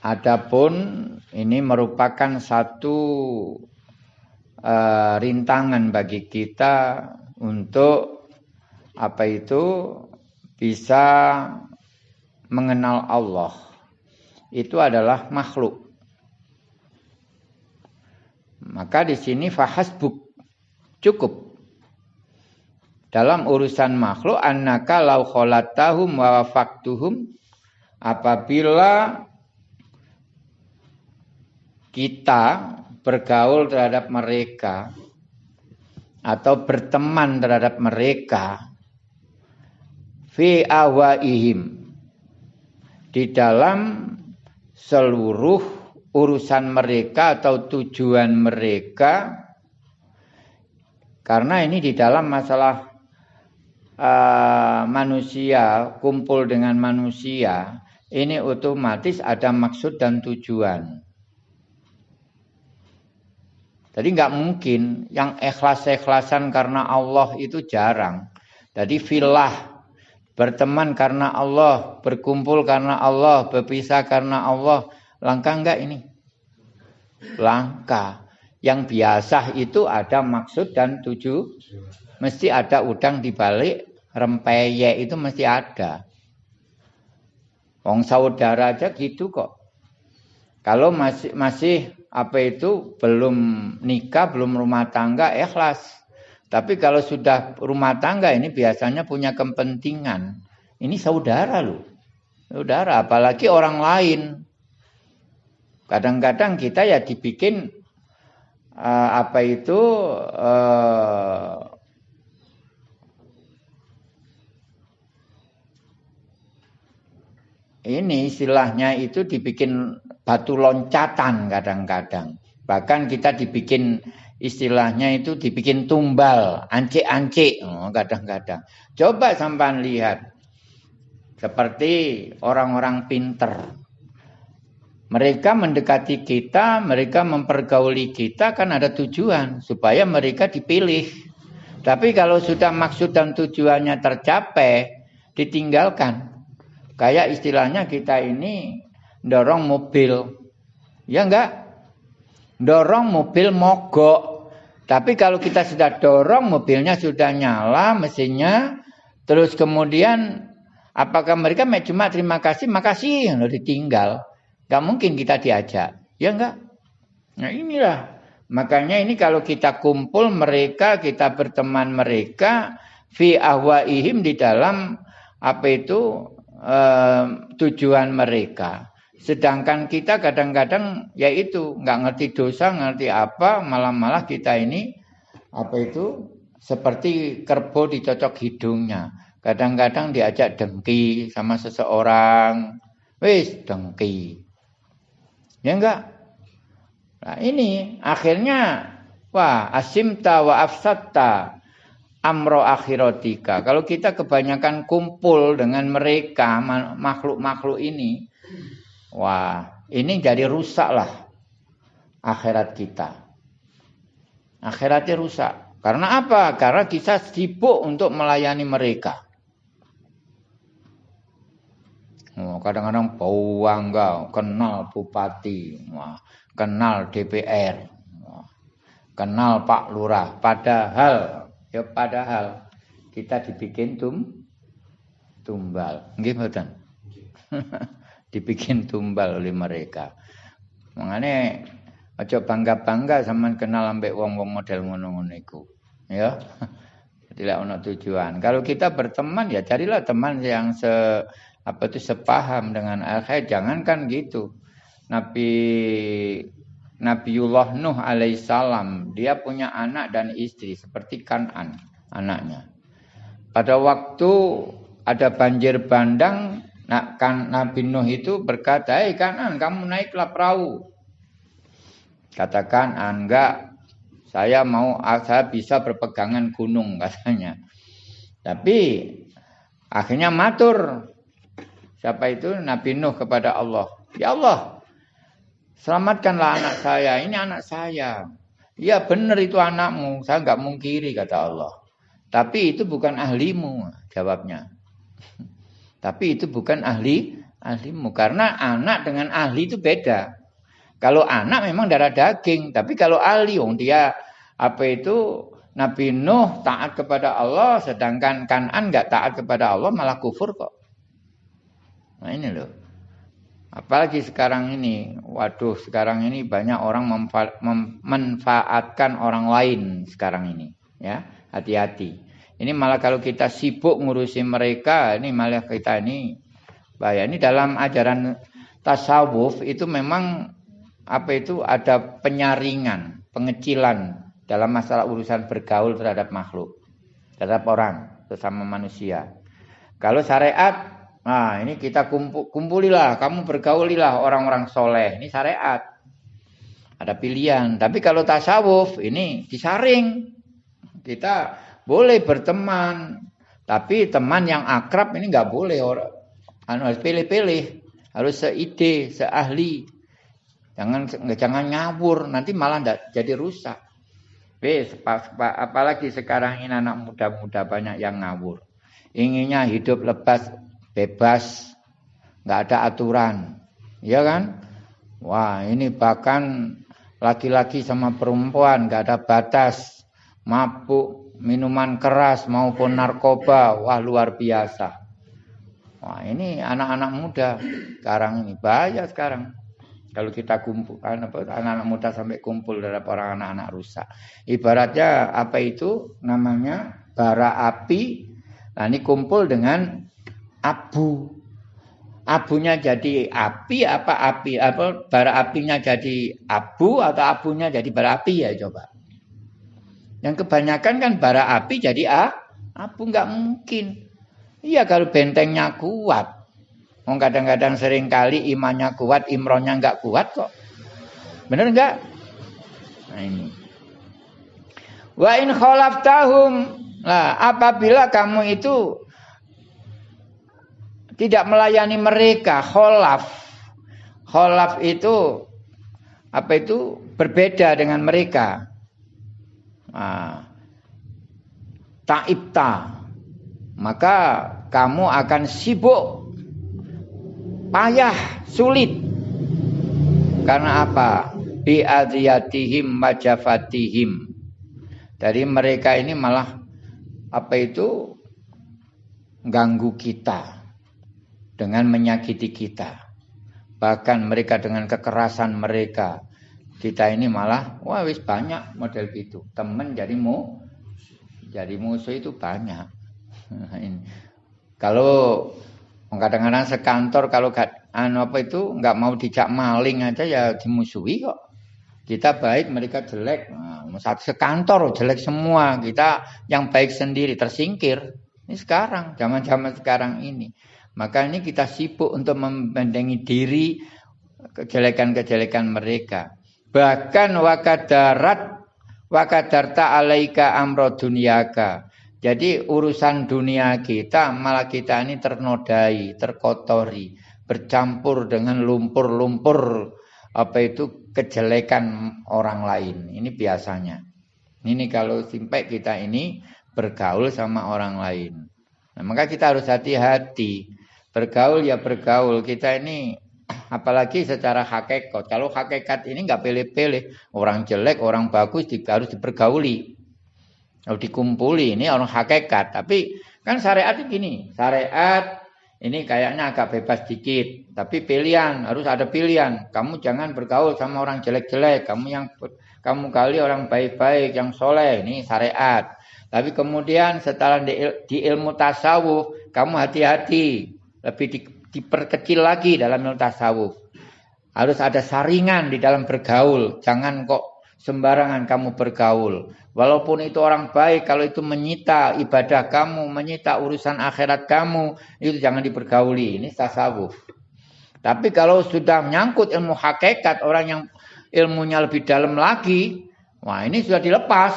adapun ini merupakan satu uh, rintangan bagi kita untuk apa itu bisa mengenal Allah. Itu adalah makhluk. Maka di sini fahasbuk cukup dalam urusan makhluk annaka lau kholatahum wa wafaktuhum apabila kita bergaul terhadap mereka atau berteman terhadap mereka fi awaihim di dalam seluruh urusan mereka atau tujuan mereka karena ini di dalam masalah uh, manusia kumpul dengan manusia ini otomatis ada maksud dan tujuan. Jadi nggak mungkin yang ikhlas-ikhlasan karena Allah itu jarang. Jadi filah berteman karena Allah, berkumpul karena Allah, berpisah karena Allah, langka enggak ini? Langka. Yang biasa itu ada maksud dan tujuh. Mesti ada udang di balik rempeyek itu mesti ada. Wong saudara aja gitu kok. Kalau masih masih apa itu belum nikah, belum rumah tangga, ikhlas. Tapi kalau sudah rumah tangga ini biasanya punya kepentingan. Ini saudara loh. Saudara, apalagi orang lain. Kadang-kadang kita ya dibikin uh, apa itu uh, ini istilahnya itu dibikin batu loncatan kadang-kadang. Bahkan kita dibikin istilahnya itu dibikin tumbal, ancik-ancik oh, kadang-kadang. Coba sampai lihat seperti orang-orang pinter. Mereka mendekati kita, mereka mempergauli kita kan ada tujuan supaya mereka dipilih. Tapi kalau sudah maksud dan tujuannya tercapai, ditinggalkan. Kayak istilahnya kita ini dorong mobil. Ya enggak? Dorong mobil mogok. Tapi kalau kita sudah dorong mobilnya sudah nyala mesinnya. Terus kemudian apakah mereka cuma terima kasih, makasih, lalu ditinggal. Enggak mungkin kita diajak. Ya enggak? Nah inilah. Makanya ini kalau kita kumpul mereka, kita berteman mereka, fi ahwaihim di dalam apa itu eh, tujuan mereka. Sedangkan kita kadang-kadang yaitu nggak ngerti dosa, ngerti apa, malah-malah kita ini apa itu seperti kerbau dicocok hidungnya. Kadang-kadang diajak dengki sama seseorang, wis dengki. Ya enggak? Nah ini akhirnya wah asimta wa afsatta amro akhiratika. Kalau kita kebanyakan kumpul dengan mereka makhluk-makhluk ini, wah ini jadi rusak lah akhirat kita. Akhiratnya rusak. Karena apa? Karena kita sibuk untuk melayani mereka. kadang-kadang bangga kenal bupati, wah, kenal DPR, wah, kenal Pak Lurah. Padahal Ya padahal kita dibikin tum tumbal. Nggih? dibikin tumbal oleh mereka. Mengane aja bangga-bangga sama kenal ambek wong-wong model ngono-ngono iku. Ya. Tidak ono tujuan. Kalau kita berteman ya carilah teman yang se apa itu sepaham dengan akhir. Jangankan gitu. Nabi Nabiullah Nuh alaihissalam dia punya anak dan istri seperti Kanan anaknya. Pada waktu ada banjir bandang, nah, kan Nabi Nuh itu berkata, "Hei Kanan, kamu naiklah perahu." Katakan, "Enggak, saya mau saya bisa berpegangan gunung," katanya. Tapi akhirnya matur siapa itu Nabi Nuh kepada Allah, "Ya Allah, Selamatkanlah anak saya, ini anak saya. Ya benar itu anakmu, saya nggak mungkiri kata Allah. Tapi itu bukan ahlimu, jawabnya. Tapi itu bukan ahli ahlimu. Karena anak dengan ahli itu beda. Kalau anak memang darah daging, tapi kalau ahli, oh dia apa itu Nabi Nuh taat kepada Allah, sedangkan Kanan nggak taat kepada Allah malah kufur kok. Nah ini loh. Apalagi sekarang ini, waduh sekarang ini banyak orang memanfaatkan orang lain sekarang ini. Ya, hati-hati. Ini malah kalau kita sibuk ngurusi mereka, ini malah kita ini bahaya. Ini dalam ajaran tasawuf itu memang apa itu ada penyaringan, pengecilan dalam masalah urusan bergaul terhadap makhluk, terhadap orang, sesama manusia. Kalau syariat, nah ini kita kumpul, kumpulilah, kamu bergaulilah orang-orang soleh. Ini syariat. Ada pilihan. Tapi kalau tasawuf, ini disaring. Kita boleh berteman. Tapi teman yang akrab ini nggak boleh orang. Anu harus pilih-pilih. Harus seide, seahli. Jangan jangan ngawur, nanti malah jadi rusak. Wis, apalagi sekarang ini anak muda-muda banyak yang ngawur. Inginnya hidup lepas, bebas, nggak ada aturan. Iya kan? Wah, ini bahkan laki-laki sama perempuan nggak ada batas. Mabuk, minuman keras maupun narkoba, wah luar biasa. Wah, ini anak-anak muda sekarang ini bahaya sekarang. Kalau kita kumpul anak-anak muda sampai kumpul dari orang anak-anak rusak. Ibaratnya apa itu namanya bara api. Nah ini kumpul dengan abu. Abunya jadi api apa api apa bara apinya jadi abu atau abunya jadi bara api ya coba. Yang kebanyakan kan bara api jadi ah, abu nggak mungkin. Iya kalau bentengnya kuat, Wong kadang-kadang sering kali imannya kuat, imronnya nggak kuat kok. Bener nggak? Nah ini. Wa in tahum. Nah, apabila kamu itu tidak melayani mereka, kholaf. Kholaf itu apa itu berbeda dengan mereka. Ta'ibta. Maka kamu akan sibuk payah, sulit. Karena apa? Bi'adiyatihim majafatihim. Dari mereka ini malah apa itu ganggu kita dengan menyakiti kita. Bahkan mereka dengan kekerasan mereka. Kita ini malah wah wis banyak model gitu. Temen jadi mu jadi musuh itu banyak. Kalau Kadang-kadang sekantor kalau gak, anu apa itu nggak mau dijak maling aja ya dimusuhi kok. Kita baik, mereka jelek. Nah, sekantor jelek semua. Kita yang baik sendiri tersingkir. Ini sekarang, zaman-zaman sekarang ini. Maka ini kita sibuk untuk membendengi diri kejelekan-kejelekan mereka. Bahkan wakadarat wakadarta alaika amro dunyaka. Jadi urusan dunia kita malah kita ini ternodai, terkotori, bercampur dengan lumpur-lumpur apa itu kejelekan orang lain. Ini biasanya. Ini kalau sampai kita ini bergaul sama orang lain. Nah, maka kita harus hati-hati. Bergaul ya bergaul. Kita ini apalagi secara hakikat. Kalau hakikat ini nggak pilih-pilih. Orang jelek, orang bagus harus dipergauli. Kalau dikumpuli ini orang hakikat. Tapi kan syariat itu gini. Syariat ini kayaknya agak bebas dikit. Tapi pilihan. Harus ada pilihan. Kamu jangan bergaul sama orang jelek-jelek. Kamu yang kamu kali orang baik-baik. Yang soleh. Ini syariat. Tapi kemudian setelah di, di ilmu tasawuf. Kamu hati-hati. Lebih di, diperkecil lagi dalam ilmu tasawuf. Harus ada saringan di dalam bergaul. Jangan kok sembarangan kamu bergaul. Walaupun itu orang baik, kalau itu menyita ibadah kamu, menyita urusan akhirat kamu, itu jangan dipergauli. Ini tasawuf. Tapi kalau sudah menyangkut ilmu hakikat, orang yang ilmunya lebih dalam lagi, wah ini sudah dilepas.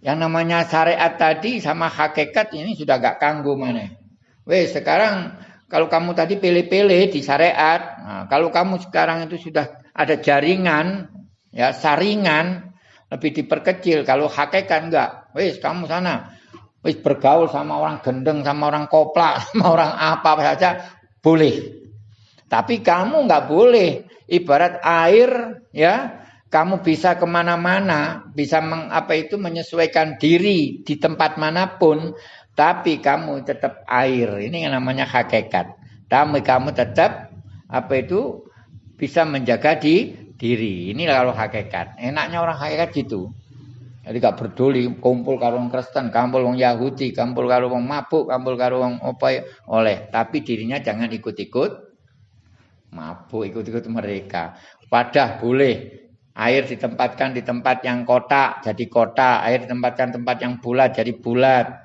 Yang namanya syariat tadi sama hakikat ini sudah gak kanggu mana. Weh sekarang kalau kamu tadi pilih-pilih di syariat, nah, kalau kamu sekarang itu sudah ada jaringan, ya saringan, lebih diperkecil. Kalau hakikat enggak, wis kamu sana, wis bergaul sama orang gendeng, sama orang koplak, sama orang apa saja, boleh. Tapi kamu nggak boleh. Ibarat air, ya, kamu bisa ke mana-mana, bisa meng, apa itu menyesuaikan diri di tempat mana pun, tapi kamu tetap air. Ini yang namanya hakikat. Tapi kamu tetap apa itu bisa menjaga di diri. Ini kalau hakikat. Enaknya orang hakikat gitu. Jadi gak peduli kumpul karo wong Kristen, kumpul wong Yahudi, kumpul karo wong mabuk, kumpul karo wong apa ya, oleh, tapi dirinya jangan ikut-ikut mabuk, ikut-ikut mereka. Padah boleh air ditempatkan di tempat yang kotak jadi kotak, air ditempatkan tempat yang bulat jadi bulat.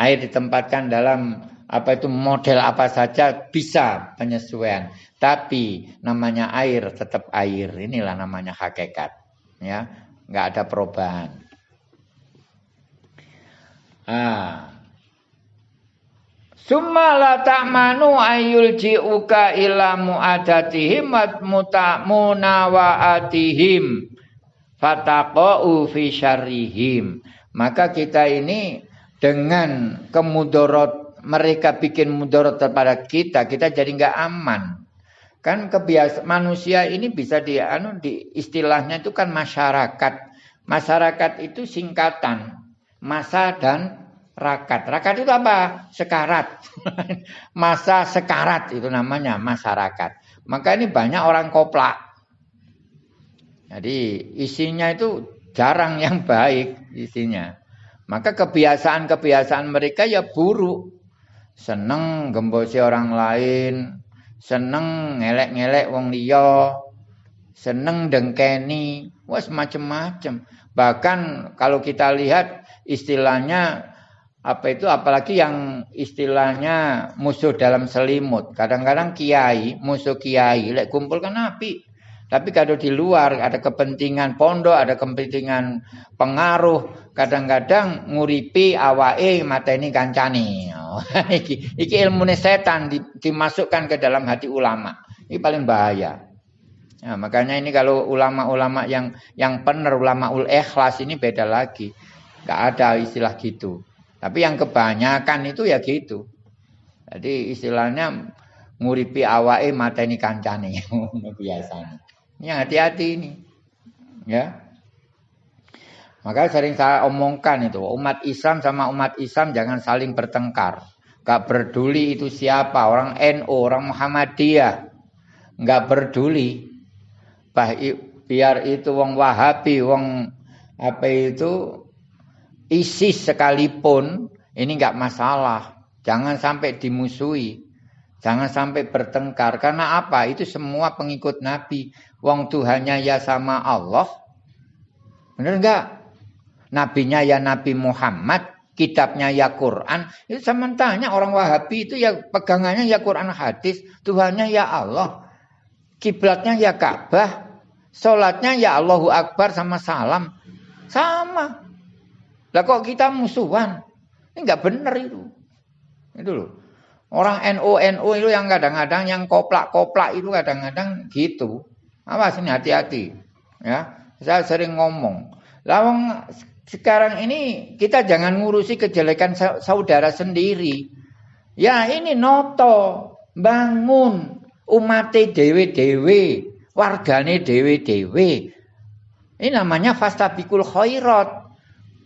Air ditempatkan dalam apa itu model apa saja bisa penyesuaian. Tapi namanya air tetap air. Inilah namanya hakikat. Ya, nggak ada perubahan. Ah. Summa la ta'manu ayul ji'uka ila mu'adatihim munawaatihim fataqa'u fi syarrihim. Maka kita ini dengan kemudorot mereka bikin mudorot kepada kita, kita jadi nggak aman. Kan kebiasaan manusia ini bisa di anu di istilahnya itu kan masyarakat. Masyarakat itu singkatan masa dan rakat. Rakat itu apa? Sekarat. masa sekarat itu namanya masyarakat. Maka ini banyak orang koplak. Jadi isinya itu jarang yang baik isinya. Maka kebiasaan-kebiasaan mereka ya buruk. Seneng gembosi orang lain, seneng ngelek-ngelek wong liya, seneng dengkeni, wes macem-macem. Bahkan kalau kita lihat istilahnya apa itu apalagi yang istilahnya musuh dalam selimut. Kadang-kadang kiai, musuh kiai, lek kumpul kan api. Tapi kalau di luar ada kepentingan pondok, ada kepentingan pengaruh, kadang-kadang nguripi awae mata ini kancani. Oh, iki, iki ilmu setan dimasukkan ke dalam hati ulama. Ini paling bahaya. Nah, makanya ini kalau ulama-ulama yang yang benar ulama ul ikhlas ini beda lagi. Gak ada istilah gitu. Tapi yang kebanyakan itu ya gitu. Jadi istilahnya nguripi awae mata ini kancane biasanya. Ini hati-hati ini. Ya. Maka sering saya omongkan itu, umat Islam sama umat Islam jangan saling bertengkar. Gak peduli itu siapa, orang NU, orang Muhammadiyah. Gak peduli. Biar itu wong Wahabi, wong apa itu ISIS sekalipun ini nggak masalah. Jangan sampai dimusuhi. Jangan sampai bertengkar. Karena apa? Itu semua pengikut Nabi. Wong Tuhannya ya sama Allah. Benar nggak? Nabinya ya Nabi Muhammad. Kitabnya ya Quran. Itu sementara orang Wahabi itu ya pegangannya ya Quran hadis. Tuhannya ya Allah. Kiblatnya ya Ka'bah. Sholatnya ya Allahu Akbar sama salam. Sama. Lah kok kita musuhan? Ini nggak benar itu. Itu loh. Orang NU NU itu yang kadang-kadang yang koplak-koplak itu kadang-kadang gitu. Awas ini hati-hati. Ya, saya sering ngomong. Lawang sekarang ini kita jangan ngurusi kejelekan saudara sendiri. Ya ini noto bangun umat dewe-dewe, wargane dewe-dewe. Ini namanya fastabikul khairat.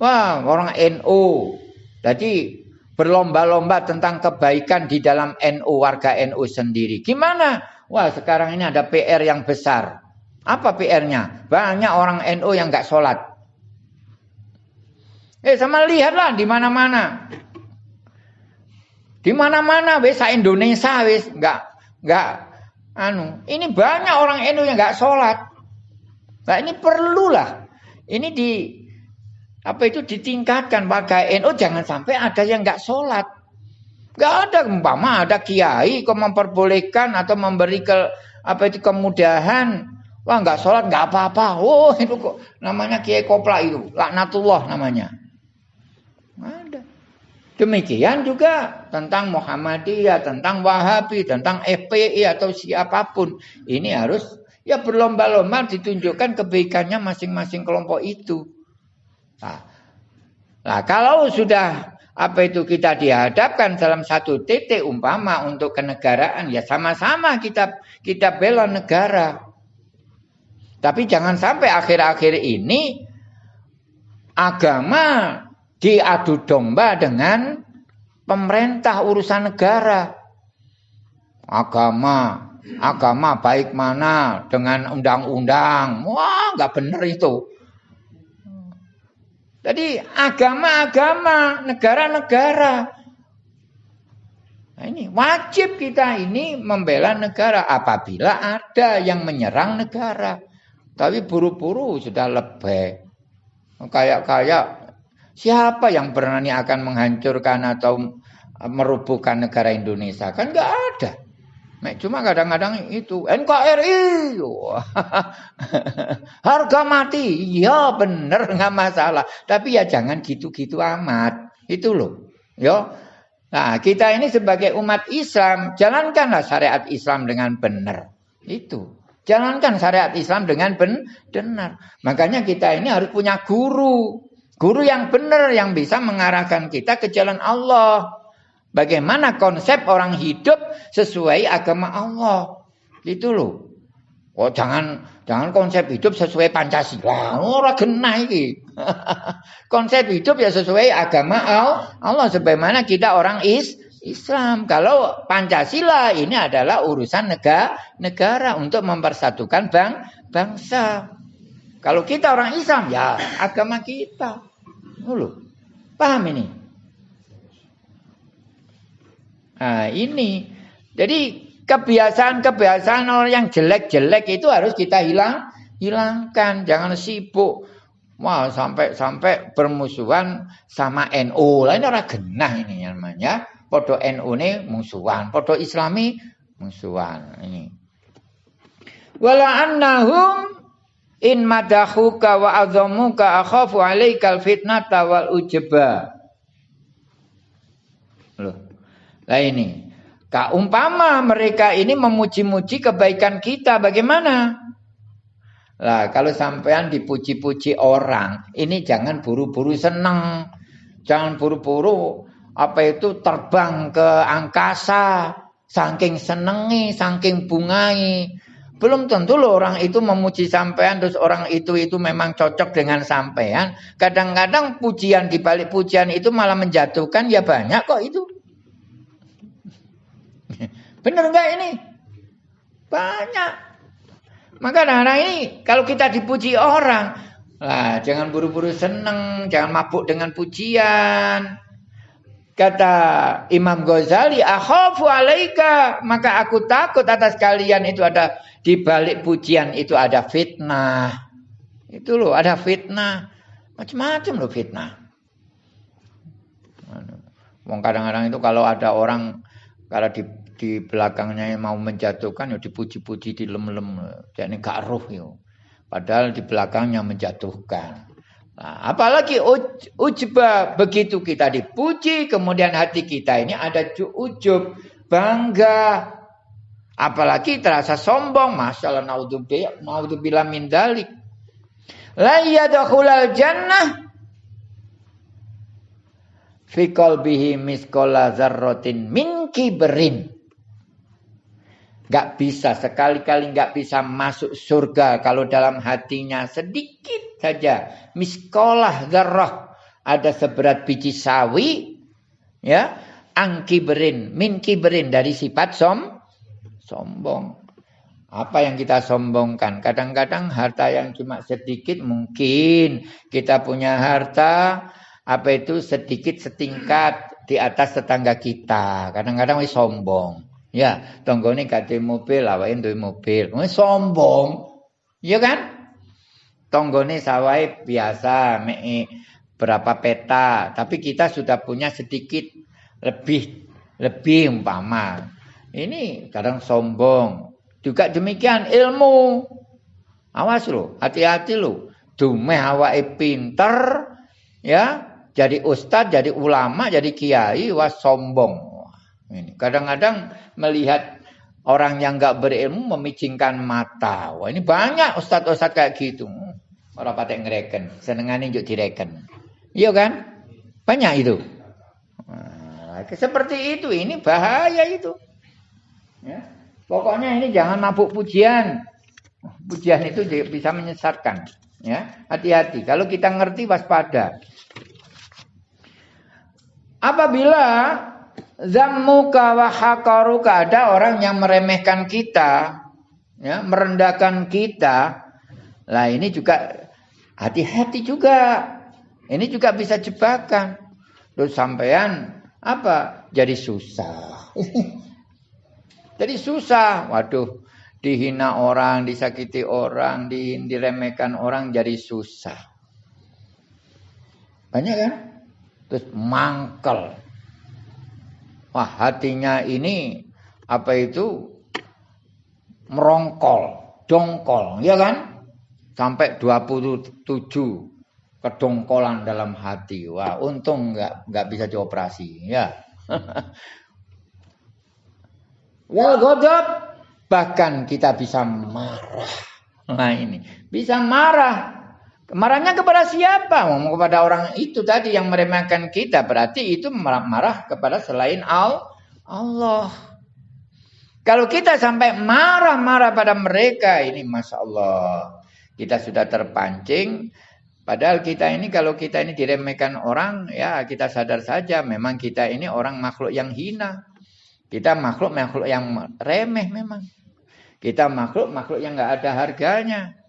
Wah, orang NU. Jadi berlomba-lomba tentang kebaikan di dalam NU, warga NU sendiri. Gimana? Wah, sekarang ini ada PR yang besar. Apa PR-nya? Banyak orang NU yang nggak sholat. Eh, sama lihatlah di mana-mana. Di mana-mana wes Indonesia wes nggak nggak anu. Ini banyak orang NU yang nggak sholat. Nah ini perlulah. Ini di apa itu ditingkatkan warga NU jangan sampai ada yang nggak sholat. Nggak ada umpama ada kiai kok memperbolehkan atau memberi ke apa itu kemudahan. Wah nggak sholat nggak apa-apa. Oh itu kok namanya kiai kopla itu laknatullah namanya. Ada. Demikian juga tentang Muhammadiyah, tentang Wahabi, tentang FPI atau siapa pun. Ini harus ya berlomba-lomba ditunjukkan kebaikannya masing-masing kelompok itu. Nah, nah kalau sudah apa itu kita dihadapkan dalam satu titik umpama untuk kenegaraan ya sama-sama kita kita bela negara. Tapi jangan sampai akhir-akhir ini agama diadu domba dengan pemerintah urusan negara. Agama, agama baik mana dengan undang-undang. Wah, nggak benar itu. Jadi agama-agama, negara-negara. Nah, ini wajib kita ini membela negara apabila ada yang menyerang negara. Tapi buru-buru sudah lebih. Kayak-kayak siapa yang berani akan menghancurkan atau merubuhkan negara Indonesia? Kan nggak ada. Cuma kadang-kadang itu NKRI, harga mati, ya bener nggak masalah. Tapi ya jangan gitu-gitu amat, itu loh, yo. Nah kita ini sebagai umat Islam, jalankanlah syariat Islam dengan benar, itu. Jalankan syariat Islam dengan benar. Makanya kita ini harus punya guru, guru yang benar yang bisa mengarahkan kita ke jalan Allah. Bagaimana konsep orang hidup sesuai agama Allah. Itu loh. Oh jangan jangan konsep hidup sesuai Pancasila. Ora kena iki. konsep hidup ya sesuai agama Allah sebagaimana kita orang is Islam. Kalau Pancasila ini adalah urusan negara negara untuk mempersatukan bang bangsa. Kalau kita orang Islam ya agama kita. Loh. Paham ini? Nah, ini. Jadi kebiasaan-kebiasaan orang yang jelek-jelek itu harus kita hilang, hilangkan. Jangan sibuk. Wah, sampai sampai bermusuhan sama NU. Lah ini orang genah ini namanya. Podo NU ini musuhan, podo Islami musuhan. Ini. Wala annahum in madahuka wa azamuka akhafu alaikal fitnata wal ujba. Loh. Nah ini, Kak umpama mereka ini memuji-muji kebaikan kita, bagaimana? Lah kalau sampean dipuji-puji orang, ini jangan buru-buru seneng, jangan buru-buru apa itu terbang ke angkasa, saking senengi, saking bungai. Belum tentu loh orang itu memuji sampean terus orang itu itu memang cocok dengan sampean. Kadang-kadang pujian di balik pujian itu malah menjatuhkan ya banyak kok itu. Benar enggak ini? Banyak. Maka anak-anak ini kalau kita dipuji orang, lah jangan buru-buru seneng, jangan mabuk dengan pujian. Kata Imam Ghazali, akhafu alaika, maka aku takut atas kalian itu ada di balik pujian itu ada fitnah. Itu loh, ada fitnah. Macam-macam loh fitnah. Wong kadang-kadang itu kalau ada orang kalau di di belakangnya yang mau menjatuhkan ya dipuji-puji di lem-lem jadi gak roh ya padahal di belakangnya menjatuhkan nah, apalagi uj, ujba begitu kita dipuji kemudian hati kita ini ada ujub bangga. Apalagi terasa sombong masalah naudzubillah min dalik la yadkhulal jannah fi qalbihi misqala dzarratin min kibrin Gak bisa sekali-kali gak bisa masuk surga kalau dalam hatinya sedikit saja. Miskolah zarrah ada seberat biji sawi ya angkiberin min kiberin dari sifat som sombong. Apa yang kita sombongkan? Kadang-kadang harta yang cuma sedikit mungkin kita punya harta apa itu sedikit setingkat di atas tetangga kita. Kadang-kadang sombong Ya, tanggane kate mobil, awake duwe mobil. Wis sombong. Iya kan? Tanggane sawai biasa, mek berapa peta, tapi kita sudah punya sedikit lebih lebih umpama. Ini kadang sombong. Juga demikian ilmu. Awas lo, hati-hati lo. Dumeh awake pinter, ya, jadi ustadz, jadi ulama, jadi kiai, was sombong. Kadang-kadang melihat orang yang nggak berilmu memicingkan mata. Wah ini banyak ustadz-ustadz kayak gitu. Orang patek ngereken, senengan juk direken. Iya kan? Banyak itu. Nah, seperti itu, ini bahaya itu. Ya. Pokoknya ini jangan mabuk pujian. Pujian itu bisa menyesatkan. Ya, hati-hati. Kalau kita ngerti waspada. Apabila zammuka wa hakaruka ada orang yang meremehkan kita, ya, merendahkan kita. Lah ini juga hati-hati juga. Ini juga bisa jebakan. Terus sampean apa? Jadi susah. Jadi susah. Waduh, dihina orang, disakiti orang, diremehkan orang jadi susah. Banyak kan? Terus mangkel. Wah, hatinya ini apa itu merongkol, dongkol, ya kan? Sampai 27 kedongkolan dalam hati. Wah, untung nggak nggak bisa dioperasi, ya. Wal godop Bahkan kita bisa marah. Nah ini. Bisa marah. Marahnya kepada siapa? Kepada orang itu tadi yang meremehkan kita. Berarti itu marah kepada selain Allah. Kalau kita sampai marah-marah pada mereka. Ini Masya Allah. Kita sudah terpancing. Padahal kita ini kalau kita ini diremehkan orang. Ya kita sadar saja. Memang kita ini orang makhluk yang hina. Kita makhluk-makhluk yang remeh memang. Kita makhluk-makhluk yang nggak ada harganya.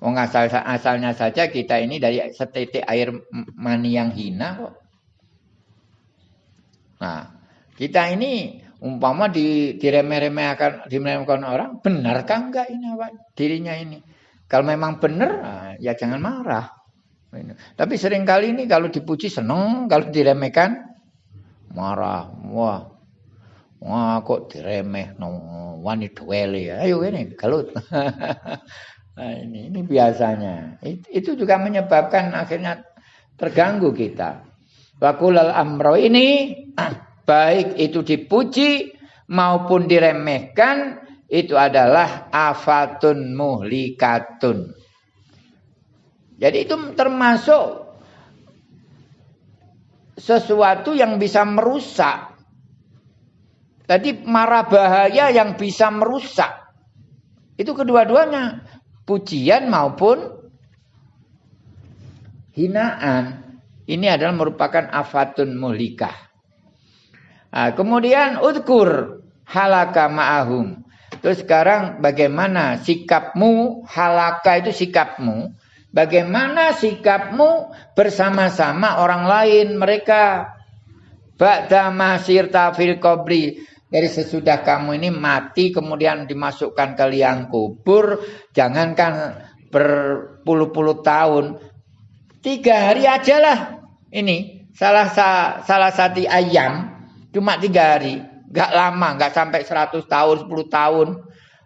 Wong asal asalnya saja kita ini dari setetek air mani yang hina kok. Nah, kita ini umpama di diremeh-remehkan diremehkan orang, benarkah enggak ini apa dirinya ini? Kalau memang benar, nah, ya jangan marah. Tapi sering kali ini kalau dipuji seneng, kalau diremehkan marah. Wah, Wah kok diremeh no wani dueli. Ayo ini galut. nah, ini ini biasanya. Itu juga menyebabkan akhirnya terganggu kita. Wakulal amro ini baik itu dipuji maupun diremehkan itu adalah afatun muhlikatun. Jadi itu termasuk sesuatu yang bisa merusak Tadi marah bahaya yang bisa merusak. Itu kedua-duanya. Pujian maupun hinaan. Ini adalah merupakan afatun muhlikah. Nah, kemudian udkur halaka ma'ahum. Terus sekarang bagaimana sikapmu, halaka itu sikapmu. Bagaimana sikapmu bersama-sama orang lain mereka. Ba'da masir tafil kobri dari sesudah kamu ini mati kemudian dimasukkan ke liang kubur, jangankan berpuluh-puluh tahun, tiga hari aja lah ini. Salah sa, salah satu ayam cuma tiga hari, nggak lama, nggak sampai seratus tahun, sepuluh tahun,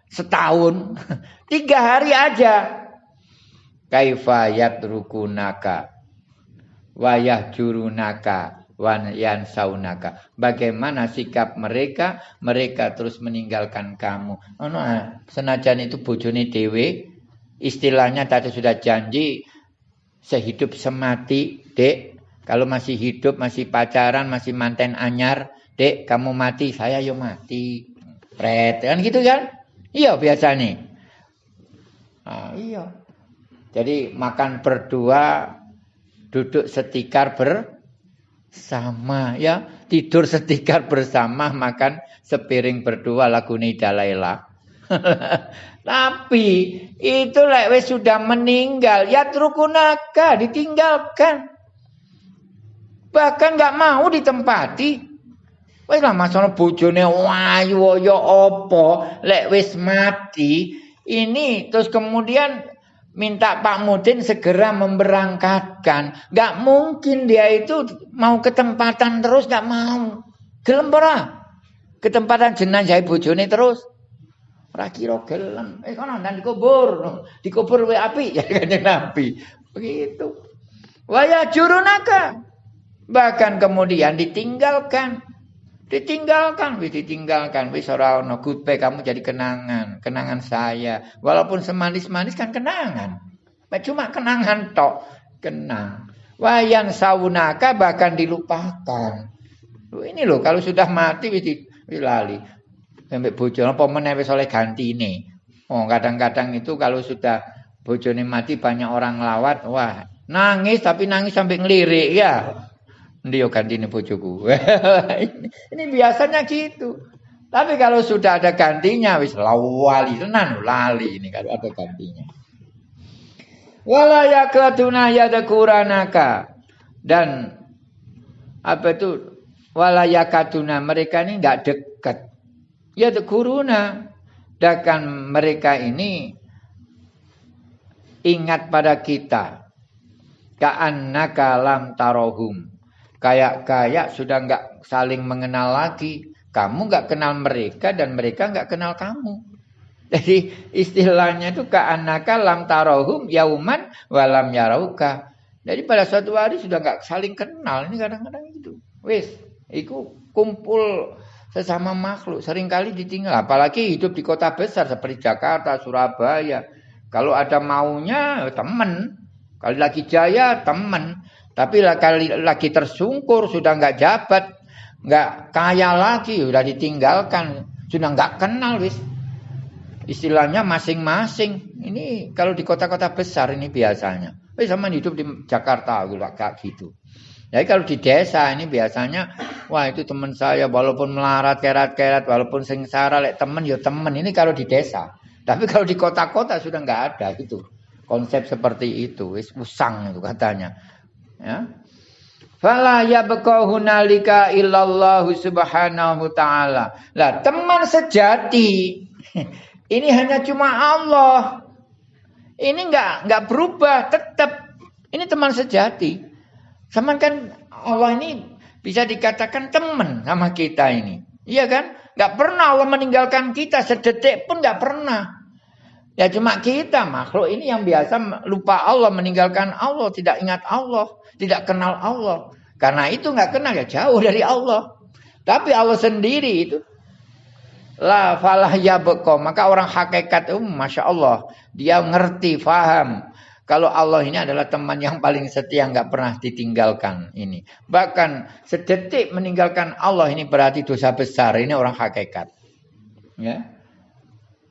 setahun, tiga hari aja. Kaifayat rukunaka, wayah jurunaka, wan yan saunaka. Bagaimana sikap mereka? Mereka terus meninggalkan kamu. Oh, no, senajan itu bojone dewe, istilahnya tadi sudah janji sehidup semati, dek. Kalau masih hidup, masih pacaran, masih manten anyar, dek, kamu mati, saya yo mati. Pret, kan gitu kan? Iya biasa nih. Nah, iya. Jadi makan berdua, duduk setikar ber sama ya. Tidur setikar bersama makan sepiring berdua lagu Nidalaila tapi itu lek sudah meninggal ya trukunaka ditinggalkan. Bahkan nggak mau ditempati. Wes lah masalah bojone wayu yo opo? Lek wis mati ini terus kemudian minta Pak Mudin segera memberangkatkan. Gak mungkin dia itu mau ketempatan terus, gak mau. Gelem ora? Ketempatan jenazah bojone terus. Ora kira gelem. Eh kono nang dikubur. Dikubur wae api ya kanjeng Nabi. Begitu. Waya jurunaka. Bahkan kemudian ditinggalkan. Ditinggalkan, wis ditinggalkan, wis ora ono goodbye kamu jadi kenangan, kenangan saya. Walaupun semanis-manis kan kenangan. Cuma kenangan tok, kenang. Wayan saunaka bahkan dilupakan. Ini loh kalau sudah mati wis lali. Sampai bojo apa meneh wis oleh gantine. Oh, kadang-kadang itu kalau sudah bojone mati banyak orang lawat, wah, nangis tapi nangis sampai ngelirik ya. Yo gantine bojoku. ini biasanya gitu. Tapi kalau sudah ada gantinya wis lawali tenan lali ini kalau ada gantinya. Wala yaklatuna yadkuranaka dan apa itu wala yakatuna mereka ini enggak dekat. Yadkuruna dan mereka ini ingat pada kita. Ka'annaka lam tarohum. Kayak-kayak sudah enggak saling mengenal lagi kamu nggak kenal mereka dan mereka nggak kenal kamu. Jadi istilahnya itu ka'anaka lam tarohum yauman walam yarauka. Jadi pada suatu hari sudah nggak saling kenal. Ini kadang-kadang itu. Wis, itu kumpul sesama makhluk. Seringkali ditinggal. Apalagi hidup di kota besar seperti Jakarta, Surabaya. Kalau ada maunya teman. Kalau lagi jaya teman. Tapi lagi, lagi tersungkur sudah nggak jabat nggak kaya lagi, udah ditinggalkan, sudah nggak kenal wis. Istilahnya masing-masing. Ini kalau di kota-kota besar ini biasanya. Wis sama hidup di Jakarta kayak gitu. Jadi kalau di desa ini biasanya, wah itu teman saya walaupun melarat kerat-kerat, walaupun sengsara, lek temen ya temen. Ini kalau di desa. Tapi kalau di kota-kota sudah nggak ada gitu. Konsep seperti itu, wis usang itu katanya. Ya. Fala yabqa hunalika illallahu subhanahu ta'ala. Lah, teman sejati ini hanya cuma Allah. Ini enggak enggak berubah, tetap ini teman sejati. Sama kan Allah ini bisa dikatakan teman sama kita ini. Iya kan? Enggak pernah Allah meninggalkan kita sedetik pun enggak pernah. Ya cuma kita makhluk ini yang biasa lupa Allah, meninggalkan Allah, tidak ingat Allah, tidak kenal Allah. Karena itu nggak kenal ya jauh dari Allah. Tapi Allah sendiri itu la falah ya beko. Maka orang hakikat itu masya Allah dia ngerti, faham. Kalau Allah ini adalah teman yang paling setia nggak pernah ditinggalkan ini. Bahkan sedetik meninggalkan Allah ini berarti dosa besar. Ini orang hakikat. Ya.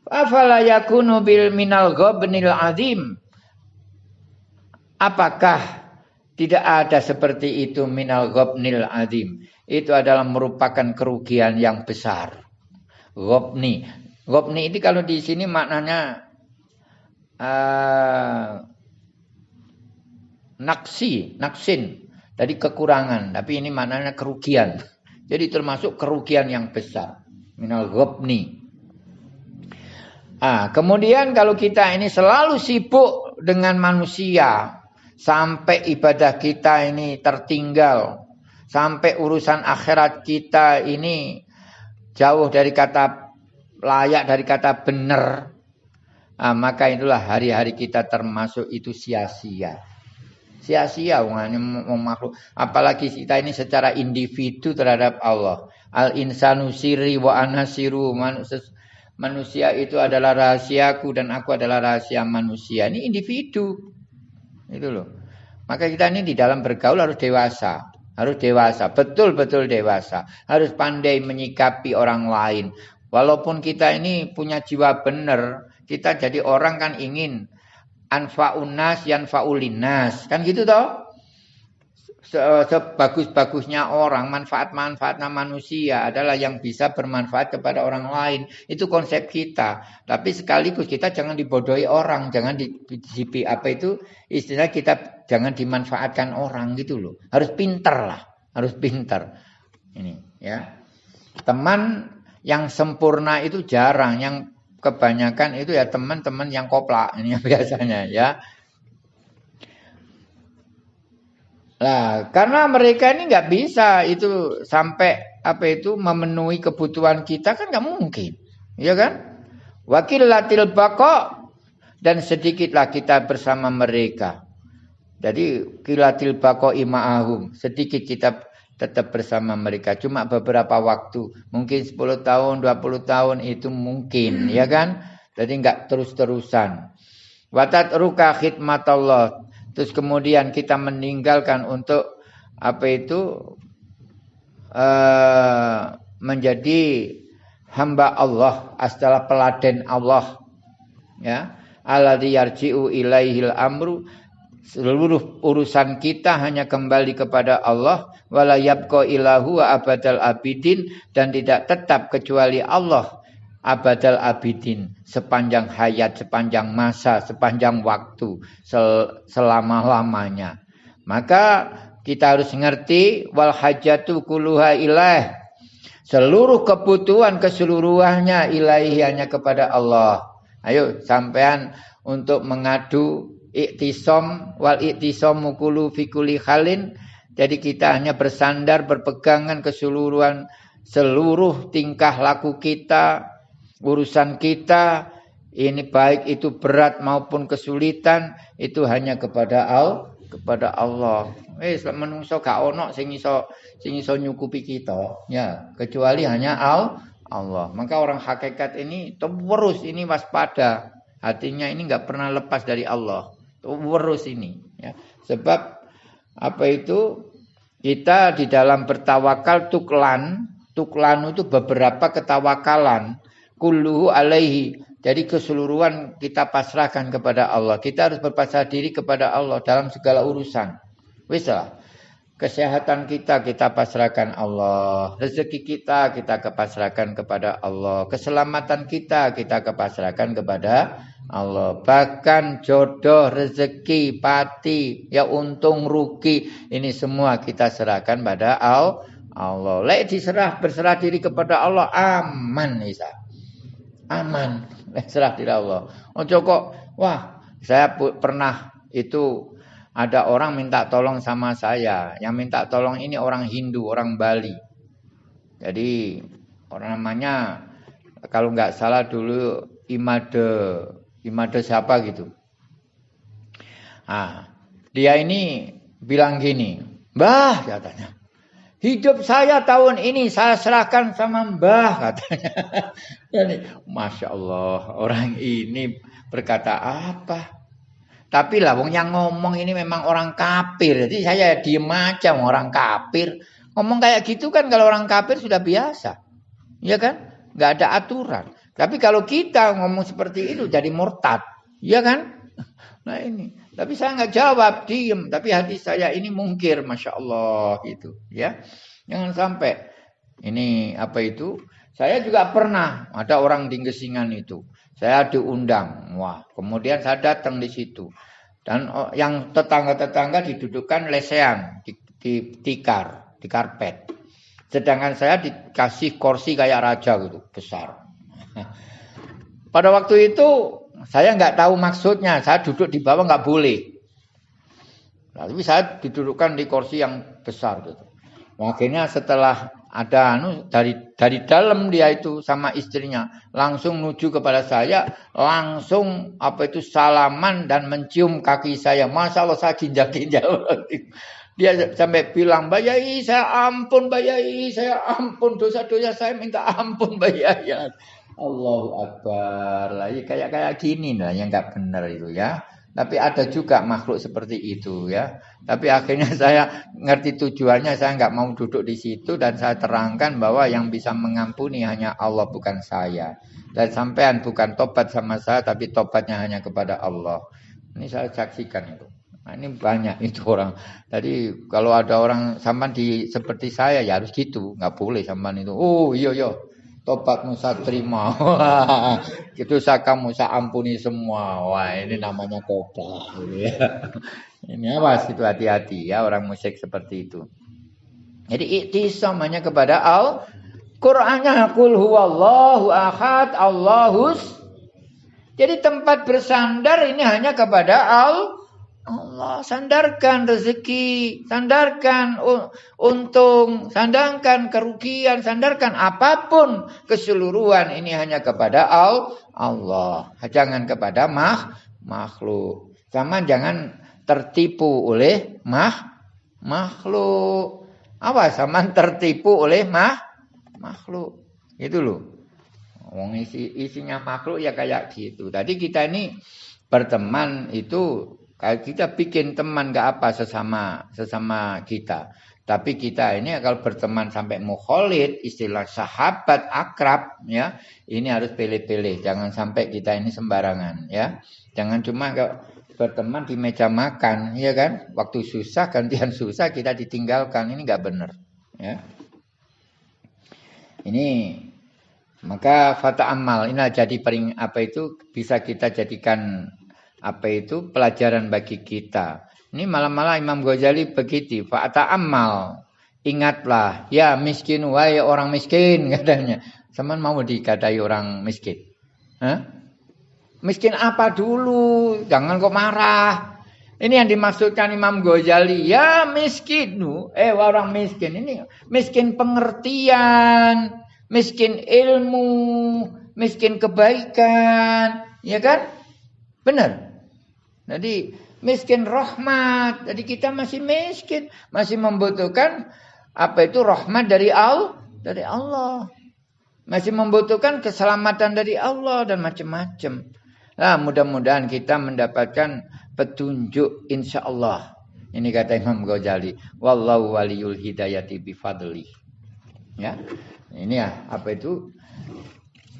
Afala yakunu bil minal ghabnil azim. Apakah tidak ada seperti itu minal gobnil azim. Itu adalah merupakan kerugian yang besar. Gobni. Gobni ini kalau di sini maknanya uh, naksi, naksin. Tadi kekurangan, tapi ini maknanya kerugian. Jadi termasuk kerugian yang besar. Minal gobni. Ah, kemudian kalau kita ini selalu sibuk dengan manusia, sampai ibadah kita ini tertinggal, sampai urusan akhirat kita ini jauh dari kata layak dari kata benar, nah, maka itulah hari-hari kita termasuk itu sia-sia. Sia-sia makhluk. Apalagi kita ini secara individu terhadap Allah. Al insanu siri wa anasiru manusia itu adalah rahasiaku dan aku adalah rahasia manusia. Ini individu. Itu loh. Maka kita ini di dalam bergaul harus dewasa. Harus dewasa, betul-betul dewasa. Harus pandai menyikapi orang lain. Walaupun kita ini punya jiwa benar, kita jadi orang kan ingin anfa'unas yanfa'ulinas. Kan gitu toh? Sebagus-bagusnya orang, manfaat-manfaatnya manusia adalah yang bisa bermanfaat kepada orang lain. Itu konsep kita. Tapi sekaligus kita jangan dibodohi orang, jangan di, di apa itu istilah kita jangan dimanfaatkan orang gitu loh. Harus pinter lah, harus pinter. Ini ya. Teman yang sempurna itu jarang, yang kebanyakan itu ya teman-teman yang koplak ini biasanya ya. Lah, karena mereka ini nggak bisa itu sampai apa itu memenuhi kebutuhan kita kan nggak mungkin, ya kan? Wakil latil bako dan sedikitlah kita bersama mereka. Jadi kilatil bako ima'ahum sedikit kita tetap bersama mereka. Cuma beberapa waktu mungkin 10 tahun 20 tahun itu mungkin ya kan? Jadi nggak terus-terusan. Watat ruka khidmat Allah terus kemudian kita meninggalkan untuk apa itu uh, menjadi hamba Allah, adalah peladen Allah. Ya, alladzi yarji'u ilaihil amru seluruh urusan kita hanya kembali kepada Allah wala yabqa ilahu abadal abidin dan tidak tetap kecuali Allah abadal abidin sepanjang hayat, sepanjang masa, sepanjang waktu, sel selama-lamanya. Maka kita harus ngerti wal hajatu kuluha ilah. Seluruh kebutuhan keseluruhannya ilahi hanya kepada Allah. Ayo sampean untuk mengadu iktisom wal iktisom mukulu fikuli khalin. Jadi kita hanya bersandar berpegangan keseluruhan seluruh tingkah laku kita, urusan kita ini baik itu berat maupun kesulitan itu hanya kepada Allah kepada Allah. Eh menungso gak ono sing iso sing iso nyukupi kita ya kecuali hanya al Allah. Maka orang hakikat ini terus ini waspada. Hatinya ini nggak pernah lepas dari Allah. Terus ini ya. Sebab apa itu kita di dalam bertawakal tuklan, tuklan itu beberapa ketawakalan kulluhu alaihi. Jadi keseluruhan kita pasrahkan kepada Allah. Kita harus berpasrah diri kepada Allah dalam segala urusan. Wis Kesehatan kita kita pasrahkan Allah. Rezeki kita kita kepasrahkan kepada Allah. Keselamatan kita kita kepasrahkan kepada Allah. Bahkan jodoh, rezeki, pati, ya untung, rugi, ini semua kita serahkan pada Allah. Lek diserah berserah diri kepada Allah aman Isa aman. Serah tidak Allah. Ojo kok wah saya pernah itu ada orang minta tolong sama saya. Yang minta tolong ini orang Hindu orang Bali. Jadi orang namanya kalau nggak salah dulu Imade Imade siapa gitu. Ah dia ini bilang gini Mbah katanya Hidup saya tahun ini saya serahkan sama Mbah katanya. Jadi, Masya Allah orang ini berkata apa? Tapi lah wong yang ngomong ini memang orang kafir. Jadi saya diem aja orang kafir. Ngomong kayak gitu kan kalau orang kafir sudah biasa. Iya kan? Gak ada aturan. Tapi kalau kita ngomong seperti itu jadi murtad. Iya kan? Nah ini. Tapi saya nggak jawab, diem. Tapi hati saya ini mungkir, masya Allah gitu, ya. Jangan sampai ini apa itu? Saya juga pernah ada orang di Gesingan itu. Saya diundang, wah. Kemudian saya datang di situ. Dan oh, yang tetangga-tetangga didudukkan lesehan di, di tikar, di karpet. Sedangkan saya dikasih kursi kayak raja gitu, besar. Pada waktu itu saya nggak tahu maksudnya. Saya duduk di bawah nggak boleh. Nah, tapi saya didudukkan di kursi yang besar gitu. Akhirnya setelah ada anu dari dari dalam dia itu sama istrinya langsung menuju kepada saya langsung apa itu salaman dan mencium kaki saya masya Allah saya ginjal ginjal dia sampai bilang bayai saya ampun bayai saya ampun dosa-dosa saya minta ampun bayai Allahu Akbar. Lagi kayak kayak gini lah yang nggak benar itu ya. Tapi ada juga makhluk seperti itu ya. Tapi akhirnya saya ngerti tujuannya, saya nggak mau duduk di situ dan saya terangkan bahwa yang bisa mengampuni hanya Allah bukan saya. Dan sampean bukan tobat sama saya, tapi tobatnya hanya kepada Allah. Ini saya saksikan itu. Nah, ini banyak itu orang. Jadi kalau ada orang sampan di seperti saya ya harus gitu, nggak boleh sampan itu. Oh iya iya, tobatmu saya terima. itu kamu saya ampuni semua. Wah ini namanya tobat. Ini awas itu hati-hati ya orang musyrik seperti itu. Jadi iktisam hanya kepada al Qur'annya kul huwallahu ahad Allahus. Jadi tempat bersandar ini hanya kepada al Allah sandarkan rezeki, sandarkan untung, sandarkan kerugian, sandarkan apa pun keseluruhan ini hanya kepada Allah. Jangan kepada mah, makhluk. Sama jangan tertipu oleh mah, makhluk. Apa sama tertipu oleh mah, makhluk. Itu loh. Wong isi, isinya makhluk ya kayak gitu. Tadi kita ini berteman itu Kalau kita bikin teman gak apa sesama sesama kita. Tapi kita ini kalau berteman sampai mukholid, istilah sahabat akrab, ya, ini harus pilih-pilih. Jangan sampai kita ini sembarangan, ya. Jangan cuma berteman di meja makan, ya kan? Waktu susah gantian susah kita ditinggalkan, ini nggak benar, ya. Ini maka fata amal ini jadi paling apa itu bisa kita jadikan apa itu pelajaran bagi kita. Ini malah-malah Imam Ghazali begitu. Fa'ata amal. Ingatlah. Ya miskin. Wahai orang miskin. Katanya. Sama mau dikatai orang miskin. Hah? Miskin apa dulu? Jangan kok marah. Ini yang dimaksudkan Imam Ghazali. Ya miskin. Eh orang miskin. Ini miskin pengertian. Miskin ilmu. Miskin kebaikan. Ya kan? Benar. Jadi miskin rahmat. Jadi kita masih miskin, masih membutuhkan apa itu rahmat dari Allah, dari Allah. Masih membutuhkan keselamatan dari Allah dan macam-macam. Nah, mudah-mudahan kita mendapatkan petunjuk insya Allah. Ini kata Imam Ghazali. Wallahu waliyul hidayati bifadli. Ya. Ini ya, apa itu?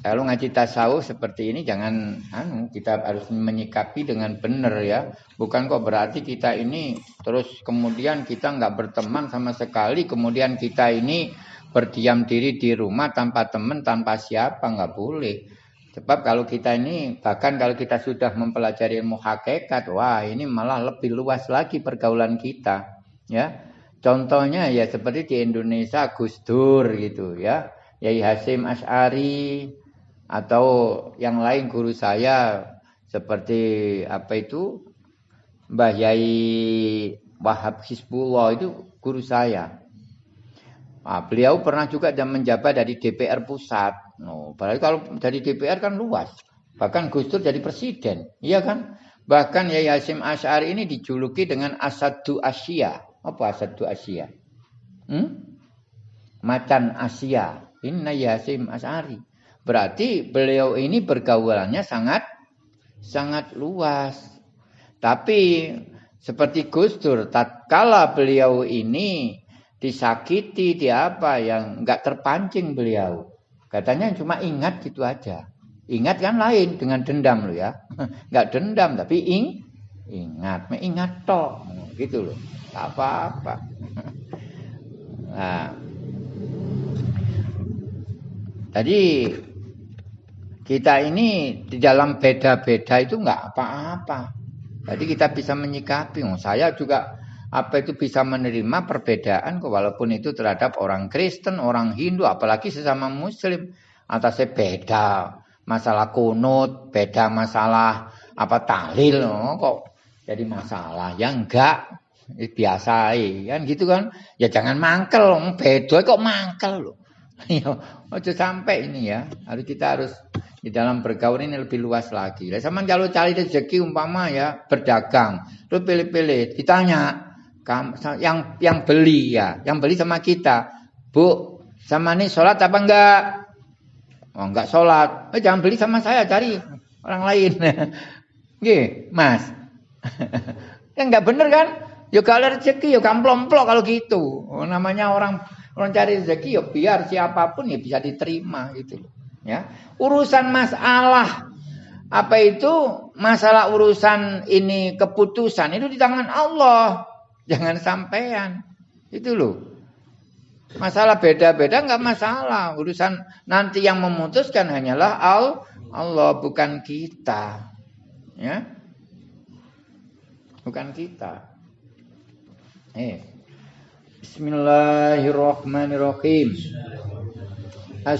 Kalau ngaji tasawuf seperti ini jangan anu kita harus menyikapi dengan benar ya. Bukan kok berarti kita ini terus kemudian kita nggak berteman sama sekali, kemudian kita ini berdiam diri di rumah tanpa teman, tanpa siapa nggak boleh. Sebab kalau kita ini bahkan kalau kita sudah mempelajari ilmu hakikat, wah ini malah lebih luas lagi pergaulan kita, ya. Contohnya ya seperti di Indonesia Gus Dur gitu ya. Yai Hasim Ash'ari, atau yang lain guru saya seperti apa itu Mbah Yai Wahab Hizbullah itu guru saya. Nah, beliau pernah juga dan menjabat dari DPR pusat. No, padahal kalau dari DPR kan luas. Bahkan Gus Dur jadi presiden, iya kan? Bahkan Yai Hasim Asy'ari ini dijuluki dengan Asadu Asia. Apa Asadu Asia? Hmm? Macan Asia. Ini Yai Hasim Asy'ari. Berarti beliau ini pergaulannya sangat sangat luas. Tapi seperti Gus Dur, tatkala beliau ini disakiti, di apa yang nggak terpancing beliau. Katanya cuma ingat gitu aja. Ingat kan lain dengan dendam lo ya. Nggak dendam tapi ing ingat, ingat toh gitu loh. apa-apa. Nah, tadi kita ini di dalam beda-beda itu enggak apa-apa. Jadi kita bisa menyikapi. Oh, saya juga apa itu bisa menerima perbedaan walaupun itu terhadap orang Kristen, orang Hindu, apalagi sesama Muslim. Atasnya beda masalah kunut, beda masalah apa tahlil, oh, kok jadi masalah. Ya enggak, biasa kan gitu kan. Ya jangan mangkel, beda kok mangkel loh. Ya, ojo sampai ini ya. Harus kita harus di dalam bergaul ini lebih luas lagi. Lah sama kalau cari rezeki umpama ya berdagang, terus pilih-pilih, ditanya yang yang beli ya, yang beli sama kita, Bu, sama nih sholat apa enggak? Oh enggak sholat, eh, jangan beli sama saya, cari orang lain. Gih, Mas. ya enggak bener kan? Ya kalau rezeki ya kamplong-plong kalau gitu. Oh, namanya orang orang cari rezeki ya biar siapa pun ya bisa diterima gitu Ya, urusan masalah apa itu masalah urusan ini keputusan itu di tangan Allah, jangan sampean. Itu loh. Masalah beda-beda nggak masalah. Urusan nanti yang memutuskan hanyalah Allah, bukan kita. Ya. Bukan kita. Eh. Bismillahirrahmanirrahim.